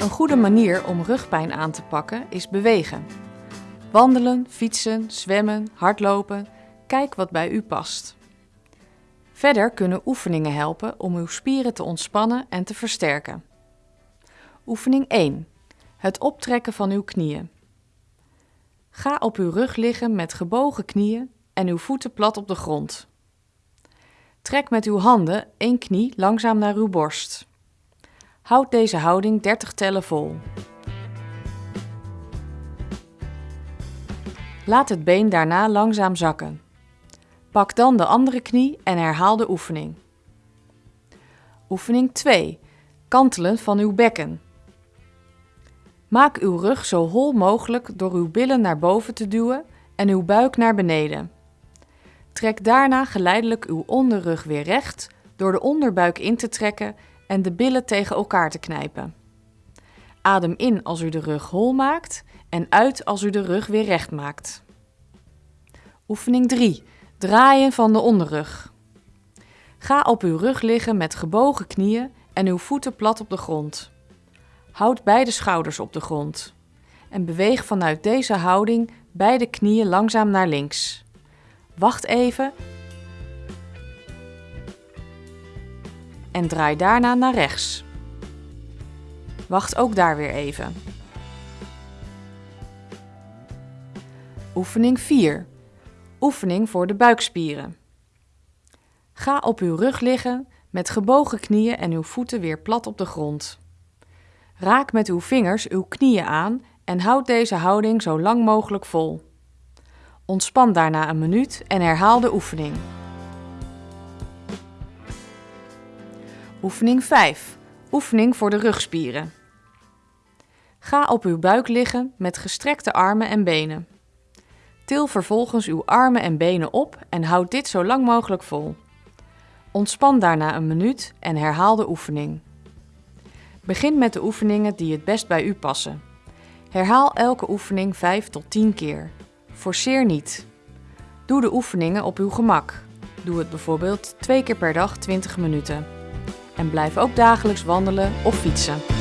Een goede manier om rugpijn aan te pakken is bewegen. Wandelen, fietsen, zwemmen, hardlopen. Kijk wat bij u past. Verder kunnen oefeningen helpen om uw spieren te ontspannen en te versterken. Oefening 1. Het optrekken van uw knieën. Ga op uw rug liggen met gebogen knieën en uw voeten plat op de grond. Trek met uw handen één knie langzaam naar uw borst. Houd deze houding 30 tellen vol. Laat het been daarna langzaam zakken. Pak dan de andere knie en herhaal de oefening. Oefening 2. Kantelen van uw bekken. Maak uw rug zo hol mogelijk door uw billen naar boven te duwen en uw buik naar beneden. Trek daarna geleidelijk uw onderrug weer recht door de onderbuik in te trekken en de billen tegen elkaar te knijpen. Adem in als u de rug hol maakt en uit als u de rug weer recht maakt. Oefening 3. Draaien van de onderrug. Ga op uw rug liggen met gebogen knieën en uw voeten plat op de grond. Houd beide schouders op de grond en beweeg vanuit deze houding beide knieën langzaam naar links. Wacht even en draai daarna naar rechts. Wacht ook daar weer even. Oefening 4. Oefening voor de buikspieren. Ga op uw rug liggen met gebogen knieën en uw voeten weer plat op de grond. Raak met uw vingers uw knieën aan en houd deze houding zo lang mogelijk vol. Ontspan daarna een minuut en herhaal de oefening. Oefening 5. Oefening voor de rugspieren. Ga op uw buik liggen met gestrekte armen en benen. Til vervolgens uw armen en benen op en houd dit zo lang mogelijk vol. Ontspan daarna een minuut en herhaal de oefening. Begin met de oefeningen die het best bij u passen. Herhaal elke oefening 5 tot 10 keer. Forceer niet. Doe de oefeningen op uw gemak. Doe het bijvoorbeeld twee keer per dag 20 minuten. En blijf ook dagelijks wandelen of fietsen.